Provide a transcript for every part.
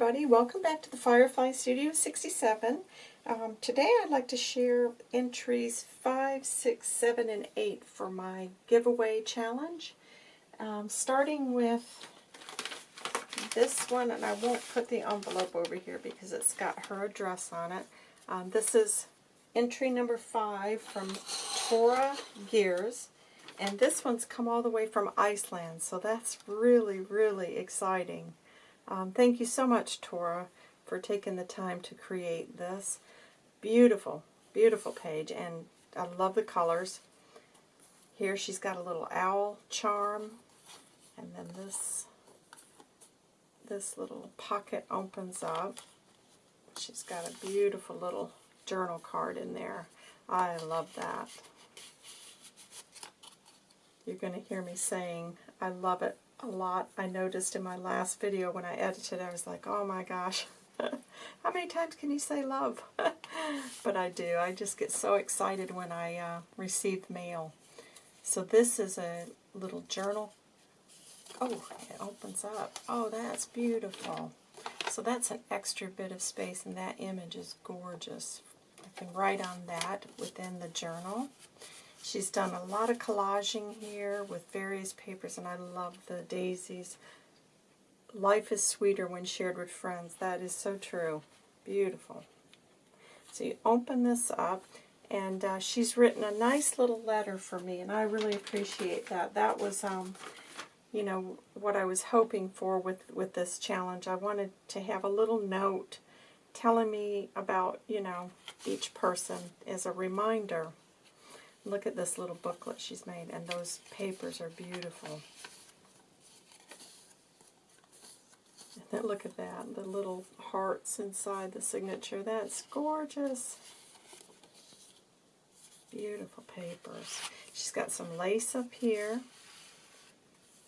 everybody. Welcome back to the Firefly Studio 67. Um, today I'd like to share entries 5, 6, 7, and 8 for my giveaway challenge. Um, starting with this one, and I won't put the envelope over here because it's got her address on it. Um, this is entry number 5 from Tora Gears. And this one's come all the way from Iceland, so that's really, really exciting. Um, thank you so much, Tora, for taking the time to create this. Beautiful, beautiful page, and I love the colors. Here she's got a little owl charm, and then this this little pocket opens up. She's got a beautiful little journal card in there. I love that. You're going to hear me saying, I love it a lot. I noticed in my last video when I edited, I was like, oh my gosh, how many times can you say love? but I do. I just get so excited when I uh, receive mail. So this is a little journal. Oh, it opens up. Oh, that's beautiful. So that's an extra bit of space, and that image is gorgeous. I can write on that within the journal. She's done a lot of collaging here with various papers, and I love the daisies. Life is sweeter when shared with friends. That is so true. Beautiful. So you open this up, and uh, she's written a nice little letter for me, and I really appreciate that. That was, um, you know, what I was hoping for with, with this challenge. I wanted to have a little note telling me about, you know, each person as a reminder. Look at this little booklet she's made, and those papers are beautiful. Then look at that, the little hearts inside the signature. That's gorgeous. Beautiful papers. She's got some lace up here,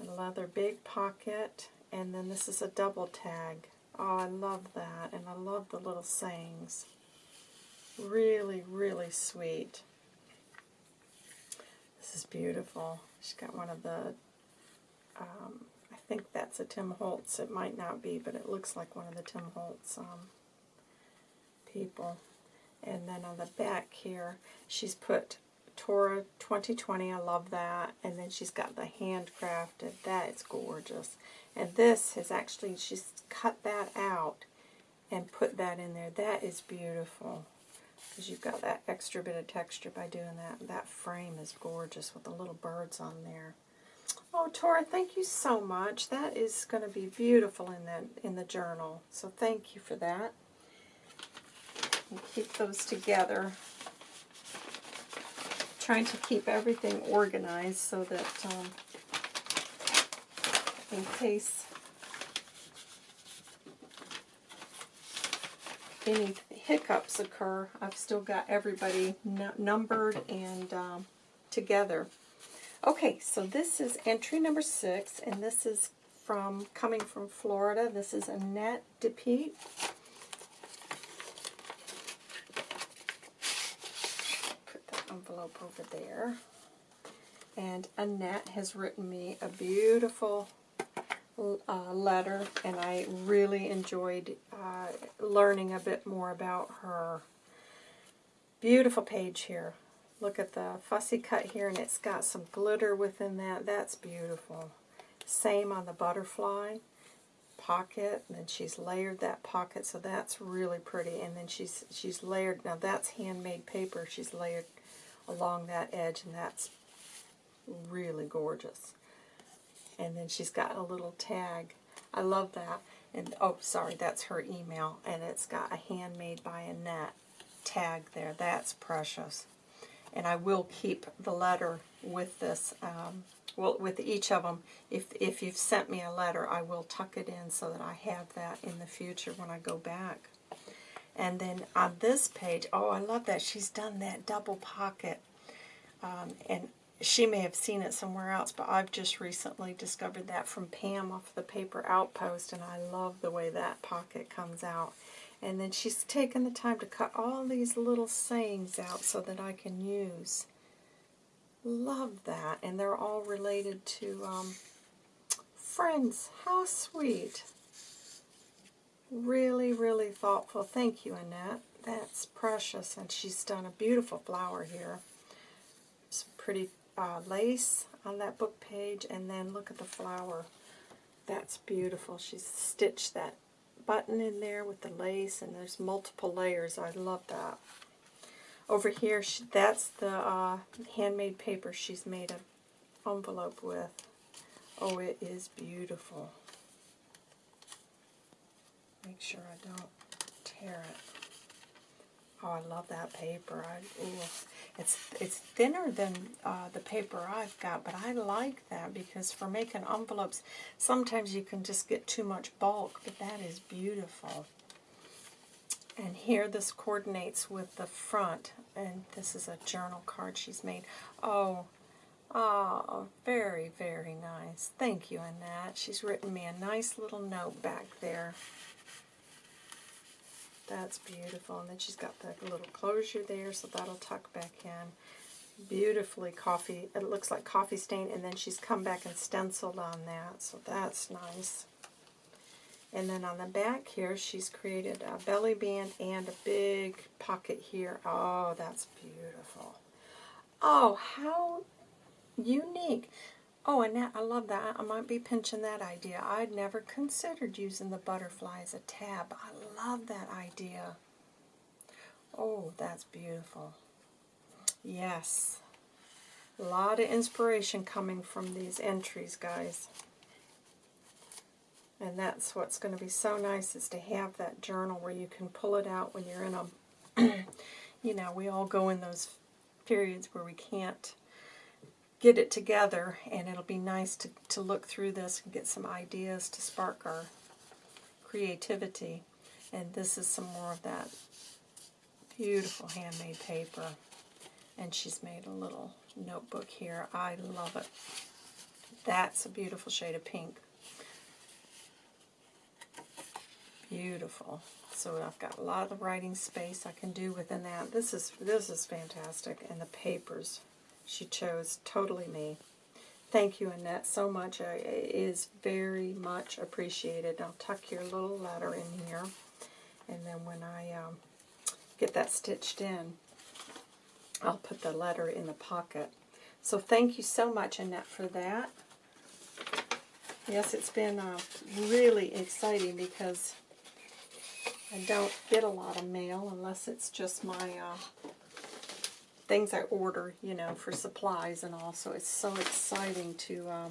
a leather big pocket, and then this is a double tag. Oh, I love that, and I love the little sayings. Really, really sweet. This is beautiful. She's got one of the, um, I think that's a Tim Holtz. It might not be, but it looks like one of the Tim Holtz um, people. And then on the back here, she's put Tora 2020. I love that. And then she's got the handcrafted. That is gorgeous. And this has actually, she's cut that out and put that in there. That is beautiful because you've got that extra bit of texture by doing that. That frame is gorgeous with the little birds on there. Oh, Tora, thank you so much. That is going to be beautiful in the, in the journal. So thank you for that. And keep those together. Trying to keep everything organized so that um, in case any hiccups occur, I've still got everybody numbered and um, together. Okay, so this is entry number six, and this is from coming from Florida. This is Annette DePete. Put the envelope over there. And Annette has written me a beautiful uh, letter, and I really enjoyed uh, learning a bit more about her. Beautiful page here. Look at the fussy cut here, and it's got some glitter within that. That's beautiful. Same on the butterfly pocket, and then she's layered that pocket, so that's really pretty. And then she's she's layered, now that's handmade paper, she's layered along that edge, and that's really gorgeous. And then she's got a little tag. I love that. And oh, sorry, that's her email. And it's got a handmade by Annette tag there. That's precious. And I will keep the letter with this, um, well, with each of them. If, if you've sent me a letter, I will tuck it in so that I have that in the future when I go back. And then on this page, oh, I love that. She's done that double pocket. Um, and she may have seen it somewhere else, but I've just recently discovered that from Pam off the Paper Outpost, and I love the way that pocket comes out. And then she's taken the time to cut all these little sayings out so that I can use. Love that. And they're all related to um, friends. How sweet. Really, really thoughtful. Thank you, Annette. That's precious. And she's done a beautiful flower here. Some pretty uh, lace on that book page. And then look at the flower. That's beautiful. She's stitched that button in there with the lace. And there's multiple layers. I love that. Over here, she, that's the uh, handmade paper she's made a envelope with. Oh, it is beautiful. Make sure I don't tear it. Oh, I love that paper. I, ooh, it's it's thinner than uh, the paper I've got, but I like that because for making envelopes, sometimes you can just get too much bulk, but that is beautiful. And here this coordinates with the front, and this is a journal card she's made. Oh, oh, very, very nice. Thank you, Annette. She's written me a nice little note back there. That's beautiful. And then she's got the little closure there, so that'll tuck back in. Beautifully coffee, it looks like coffee stain, and then she's come back and stenciled on that, so that's nice. And then on the back here, she's created a belly band and a big pocket here. Oh, that's beautiful. Oh, how unique. Oh, Annette, I love that. I might be pinching that idea. I'd never considered using the butterfly as a tab. I love that idea. Oh, that's beautiful. Yes. A lot of inspiration coming from these entries, guys. And that's what's going to be so nice is to have that journal where you can pull it out when you're in a, you know, we all go in those periods where we can't get it together and it'll be nice to, to look through this and get some ideas to spark our creativity. And this is some more of that beautiful handmade paper. And she's made a little notebook here. I love it. That's a beautiful shade of pink. Beautiful. So I've got a lot of the writing space I can do within that. This is this is fantastic. And the papers she chose, totally me. Thank you, Annette, so much. It is very much appreciated. I'll tuck your little letter in here. And then when I um, get that stitched in, I'll put the letter in the pocket. So thank you so much, Annette, for that. Yes, it's been uh, really exciting because I don't get a lot of mail unless it's just my uh, things I order, you know, for supplies and all. So it's so exciting to um,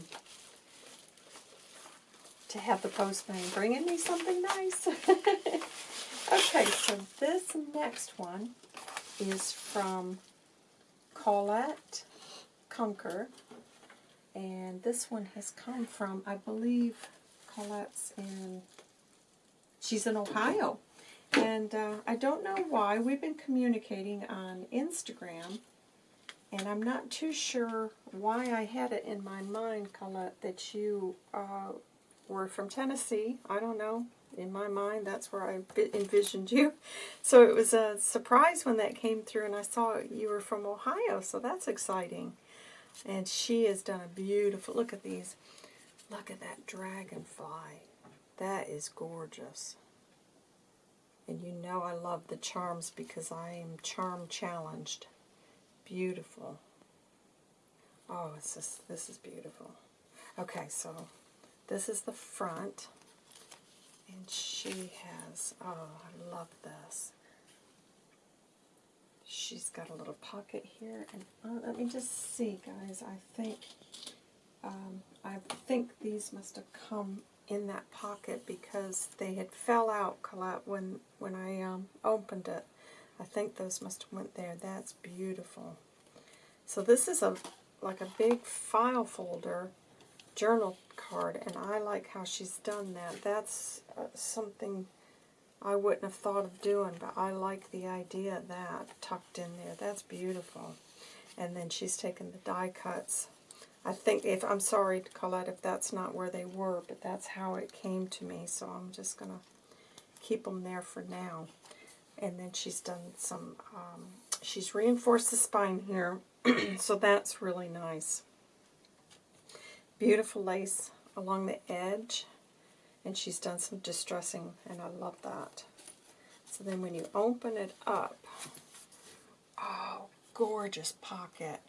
to have the postman bringing me something nice. okay, so this next one is from Colette Conquer. And this one has come from, I believe, Colette's in, she's in Ohio. And uh, I don't know why. We've been communicating on Instagram, and I'm not too sure why I had it in my mind, Colette, that you uh, were from Tennessee. I don't know. In my mind, that's where I envisioned you. So it was a surprise when that came through, and I saw you were from Ohio, so that's exciting. And she has done a beautiful, look at these, look at that dragonfly. That is gorgeous. And you know I love the charms because I am charm challenged. Beautiful. Oh, it's just, this is beautiful. Okay, so this is the front. And she has, oh, I love this. She's got a little pocket here. And uh, let me just see, guys. I think, um, I think these must have come in that pocket because they had fell out, when, when I um, opened it. I think those must have went there. That's beautiful. So this is a like a big file folder journal card, and I like how she's done that. That's uh, something I wouldn't have thought of doing, but I like the idea of that tucked in there. That's beautiful. And then she's taken the die cuts I think if I'm sorry, Colette, if that's not where they were, but that's how it came to me. So I'm just going to keep them there for now. And then she's done some, um, she's reinforced the spine here, so that's really nice. Beautiful lace along the edge. And she's done some distressing, and I love that. So then when you open it up, oh, gorgeous pocket.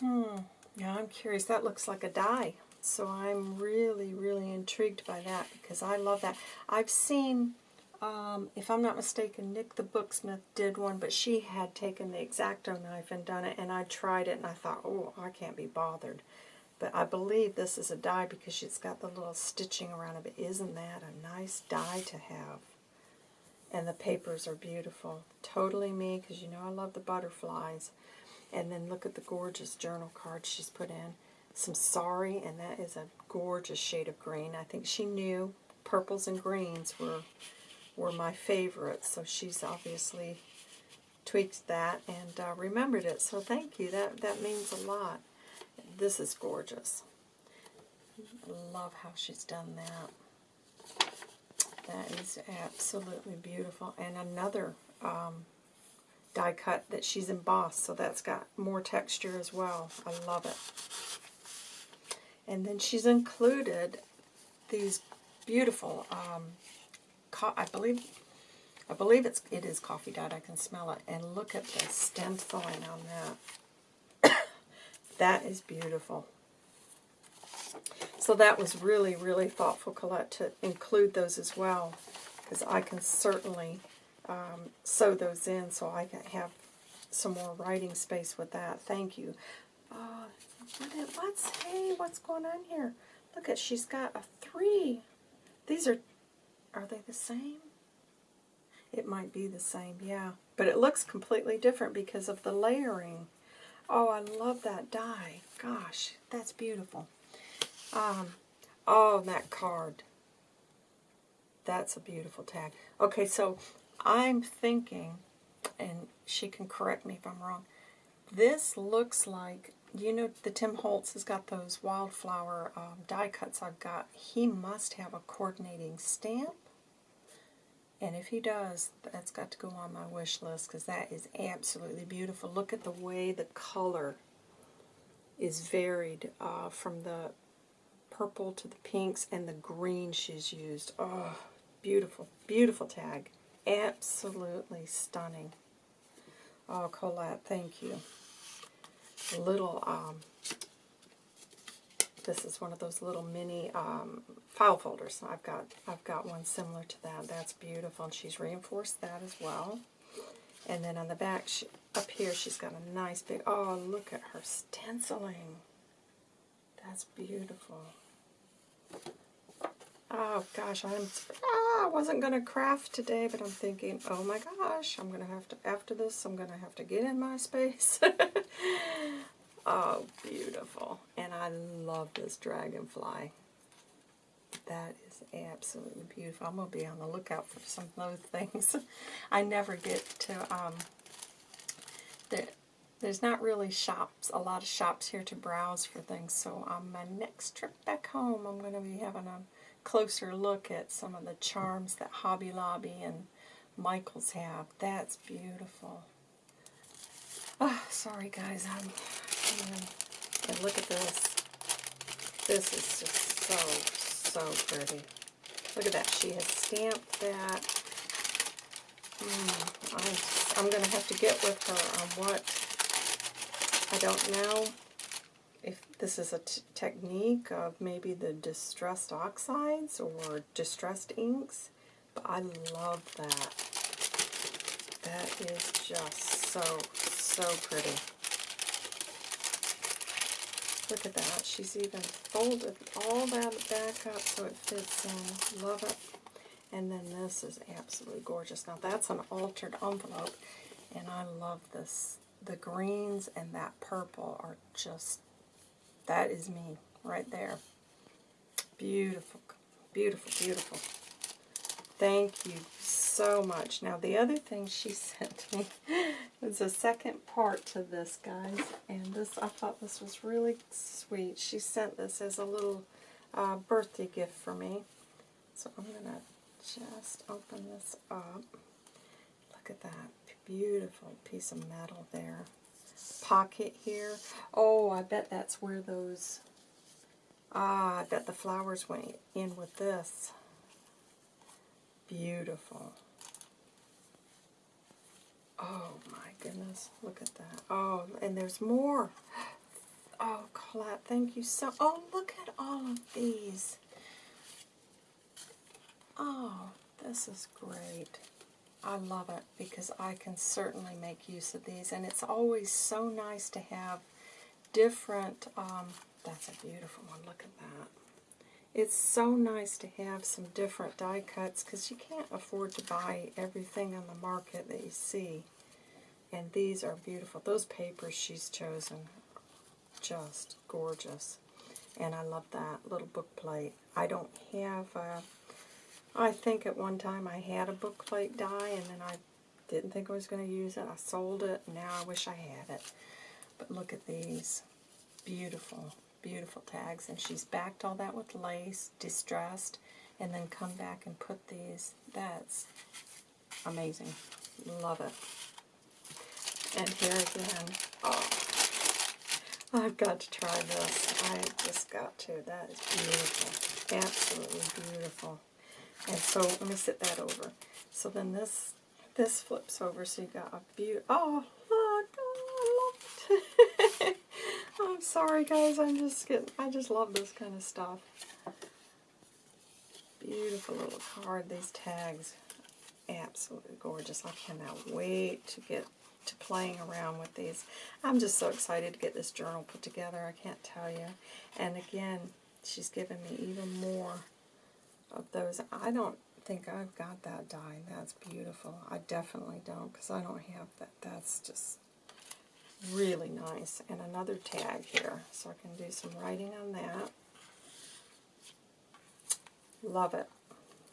Hmm, yeah, I'm curious. That looks like a die. So I'm really, really intrigued by that because I love that. I've seen, um, if I'm not mistaken, Nik the Booksmith did one, but she had taken the X-Acto knife and done it, and I tried it, and I thought, oh, I can't be bothered. But I believe this is a die because she's got the little stitching around it. But isn't that a nice die to have? And the papers are beautiful. Totally me, because you know I love the butterflies. And then look at the gorgeous journal cards she's put in. Some Sorry, and that is a gorgeous shade of green. I think she knew purples and greens were were my favorites, so she's obviously tweaked that and uh, remembered it. So thank you. That that means a lot. This is gorgeous. Love how she's done that. That is absolutely beautiful. And another um, die cut that she's embossed, so that's got more texture as well. I love it. And then she's included these beautiful, um, I believe, I believe it's it is coffee dyed. I can smell it. And look at the stenciling on that. that is beautiful. So that was really, really thoughtful, Colette, to include those as well, because I can certainly um, sew those in so I can have some more writing space with that. Thank you. Uh, what's, hey, what's going on here? Look at, she's got a three. These are, are they the same? It might be the same, yeah. But it looks completely different because of the layering. Oh, I love that die. Gosh, that's beautiful. Um, oh, that card. That's a beautiful tag. Okay, so I'm thinking, and she can correct me if I'm wrong, this looks like, you know, the Tim Holtz has got those wildflower um, die cuts I've got. He must have a coordinating stamp. And if he does, that's got to go on my wish list because that is absolutely beautiful. Look at the way the color is varied uh, from the purple to the pinks and the green she's used. Oh, beautiful, beautiful tag. Absolutely stunning. Oh, Colette, thank you. Little, um, this is one of those little mini um, file folders. I've got, I've got one similar to that. That's beautiful, and she's reinforced that as well. And then on the back, she, up here, she's got a nice big, oh, look at her stenciling. That's beautiful. Oh gosh, I'm ah, I wasn't gonna craft today, but I'm thinking, oh my gosh, I'm gonna have to after this. I'm gonna have to get in my space. oh, beautiful, and I love this dragonfly. That is absolutely beautiful. I'm gonna be on the lookout for some of those things. I never get to um. There, there's not really shops, a lot of shops here to browse for things. So on my next trip back home, I'm going to be having a closer look at some of the charms that Hobby Lobby and Michaels have. That's beautiful. Oh, sorry guys, I'm, and look at this. This is just so, so pretty. Look at that. She has stamped that. Mm, I'm, I'm going to have to get with her on what, I don't know if this is a technique of maybe the distressed oxides or distressed inks, but I love that. That is just so, so pretty. Look at that. She's even folded all that back up so it fits in. Love it. And then this is absolutely gorgeous. Now that's an altered envelope, and I love this. The greens and that purple are just that is me right there. Beautiful, beautiful, beautiful. Thank you so much. Now, the other thing she sent me is a second part to this, guys. And this, I thought this was really sweet. She sent this as a little uh, birthday gift for me. So I'm going to just open this up. Look at that beautiful piece of metal there pocket here. Oh, I bet that's where those Ah, I bet the flowers went in with this. Beautiful. Oh my goodness, look at that. Oh, and there's more. Oh, Colette, thank you so... Oh, look at all of these. Oh, this is great. I love it because I can certainly make use of these. And it's always so nice to have different... Um, that's a beautiful one. Look at that. It's so nice to have some different die cuts because you can't afford to buy everything on the market that you see. And these are beautiful. Those papers she's chosen just gorgeous. And I love that little book plate. I don't have, uh, I think at one time I had a book plate die and then I didn't think I was going to use it. I sold it. Now I wish I had it. But look at these. Beautiful, beautiful tags. And she's backed all that with lace, distressed, and then come back and put these. That's amazing. Love it. And here again, oh, I've got to try this. I just got to. That is beautiful. Absolutely beautiful. And so let me sit that over. So then this this flips over, so you got a beautiful. Oh, look! Oh, I love it. I'm sorry, guys. I'm just getting. I just love this kind of stuff. Beautiful little card. These tags, absolutely gorgeous. I cannot wait to get to playing around with these. I'm just so excited to get this journal put together, I can't tell you. And again, she's given me even more of those. I don't think I've got that die. That's beautiful. I definitely don't because I don't have that. That's just really nice. And another tag here, so I can do some writing on that. Love it.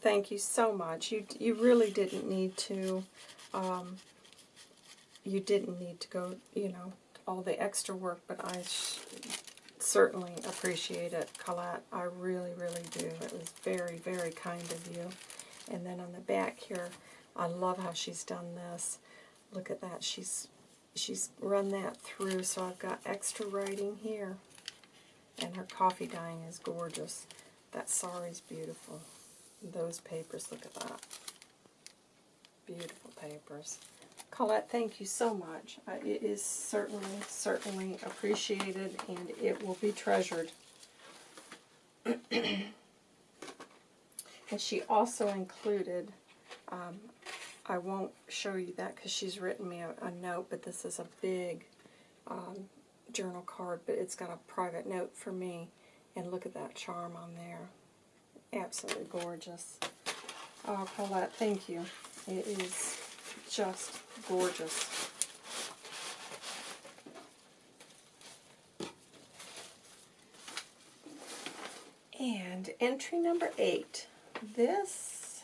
Thank you so much. You you really didn't need to um, you didn't need to go, you know, all the extra work, but I certainly appreciate it, Colette. I really, really do. It was very, very kind of you. And then on the back here, I love how she's done this. Look at that. She's she's run that through, so I've got extra writing here. And her coffee dyeing is gorgeous. That sari's beautiful. Those papers, look at that. Beautiful papers. Colette, thank you so much. Uh, it is certainly, certainly appreciated, and it will be treasured. and she also included, um, I won't show you that because she's written me a, a, note, but this is a big um, journal card, but it's got a private note for me. And look at that charm on there. Absolutely gorgeous. Oh, Colette, thank you. It is just gorgeous. And entry number eight. This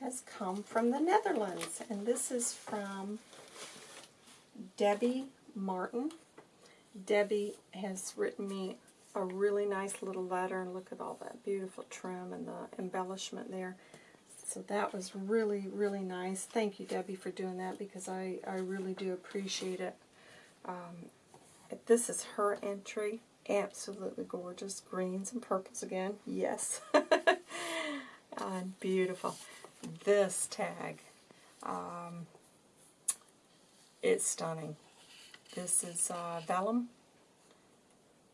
has come from the Netherlands, and this is from Debbie Martin. Debbie has written me a really nice little letter, and look at all that beautiful trim and the embellishment there. So that was really, really nice. Thank you, Debbie, for doing that because I, I really do appreciate it. Um, this is her entry. Absolutely gorgeous. Greens and purples again. Yes. and beautiful. This tag. Um, it's stunning. This is uh, vellum.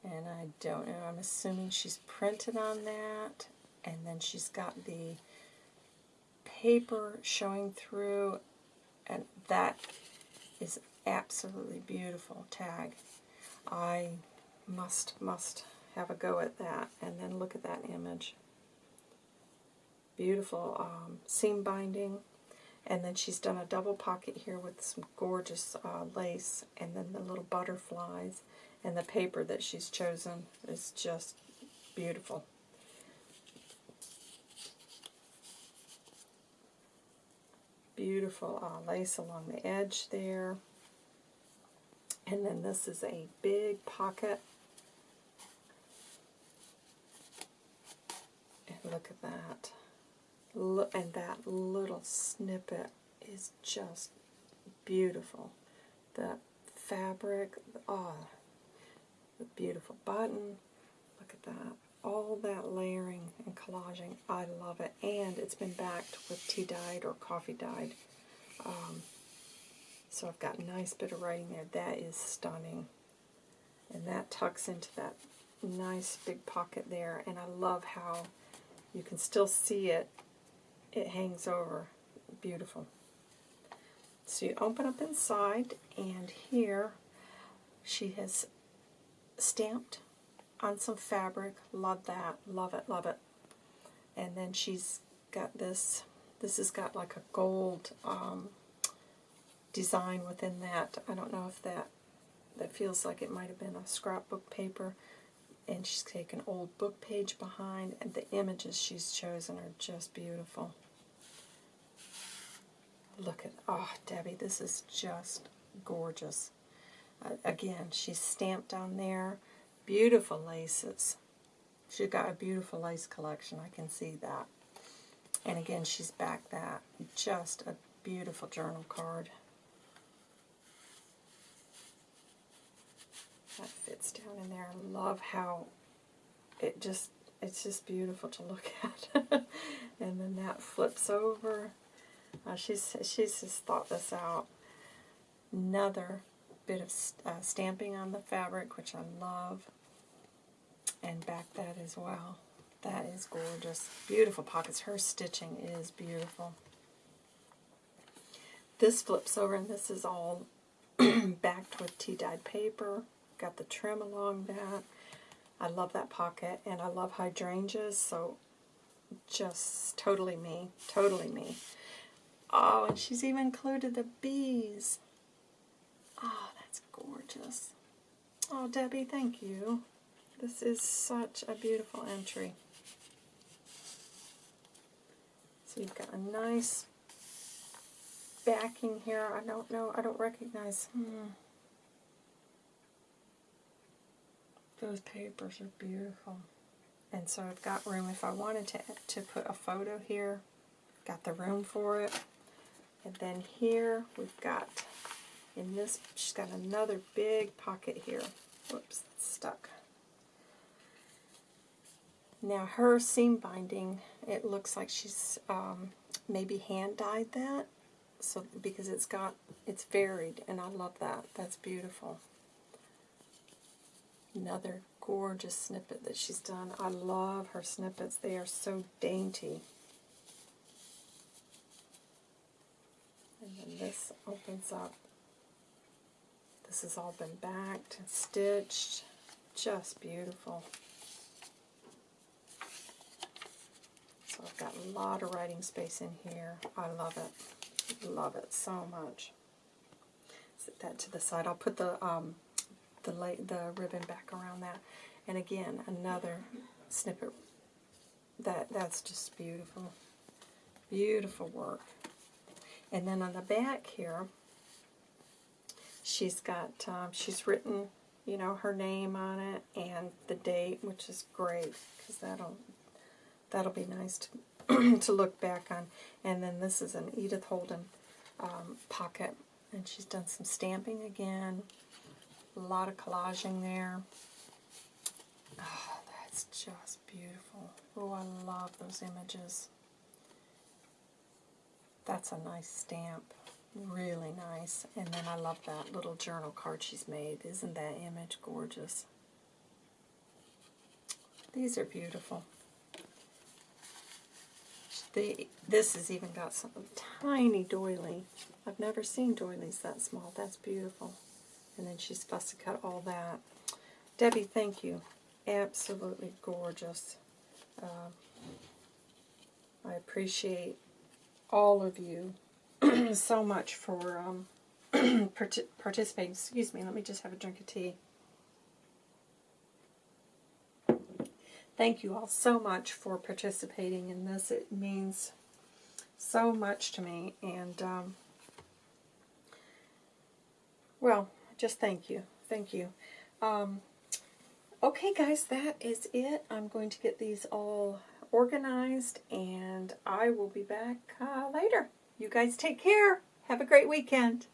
And I don't know. I'm assuming she's printed on that. And then she's got the paper showing through, and that is absolutely beautiful tag. I must, must have a go at that. And then look at that image. Beautiful um, seam binding. And then she's done a double pocket here with some gorgeous uh, lace. And then the little butterflies. And the paper that she's chosen is just beautiful. Beautiful uh, lace along the edge there. And then this is a big pocket. And look at that. Look, and that little snippet is just beautiful. The fabric, oh, the beautiful button. Look at that. All that layering and collaging. I love it. And it's been backed with tea dyed or coffee dyed. Um, so I've got a nice bit of writing there. That is stunning. And that tucks into that nice big pocket there. And I love how you can still see it. It hangs over. Beautiful. So you open up inside, and here she has stamped on some fabric. Love that. Love it, love it. And then she's got this, this has got like a gold um, design within that. I don't know if that, that feels like it might have been a scrapbook paper. And she's taken old book page behind, and the images she's chosen are just beautiful. Look at, oh, Debbie, this is just gorgeous. Uh, again, she's stamped on there. Beautiful laces. She's got a beautiful lace collection. I can see that. And again, she's back that. Just a beautiful journal card. That fits down in there. I love how it just, it's just beautiful to look at. and then that flips over. Uh, she's, she's just thought this out. Another bit of uh, stamping on the fabric, which I love. And back that as well. That is gorgeous. Beautiful pockets. Her stitching is beautiful. This flips over, and this is all backed with tea-dyed paper. Got the trim along that. I love that pocket, and I love hydrangeas, so just totally me. Totally me. Oh, and she's even included the bees. Oh, that's gorgeous. Oh, Debbie, thank you. This is such a beautiful entry. So you've got a nice backing here. I don't know, I don't recognize. Hmm. Those papers are beautiful. And so I've got room, if I wanted to, to put a photo here, got the room for it. And then here we've got, in this, she's got another big pocket here. Whoops, it's stuck. Now her seam binding, it looks like she's um, maybe hand dyed that, so because it's got, it's varied, and I love that. That's beautiful. Another gorgeous snippet that she's done. I love her snippets. They are so dainty. And then this opens up. This has all been backed and stitched. Just beautiful. So I've got a lot of writing space in here. I love it. Love it so much. Set that to the side. I'll put the um, the the ribbon back around that. And again, another snippet. That that's just beautiful. Beautiful work. And then on the back here, she's got, um, she's written, you know, her name on it and the date, which is great because that'll, that'll be nice to, to look back on. And then this is an Edith Holden um, pocket, and she's done some stamping again. A lot of collaging there. Oh, that's just beautiful. Oh, I love those images. That's a nice stamp. Really nice. And then I love that little journal card she's made. Isn't that image gorgeous? These are beautiful. The, this has even got some tiny doily. I've never seen doilies that small. That's beautiful. And then she's fussy cut all that. Debbie, thank you. Absolutely gorgeous. Uh, I appreciate all of you so much for um, part participating. Excuse me, let me just have a drink of tea. Thank you all so much for participating in this. It means so much to me. And, um, well, just thank you. Thank you. Um, okay, guys, that is it. I'm going to get these all organized, and I will be back uh, later. You guys take care. Have a great weekend.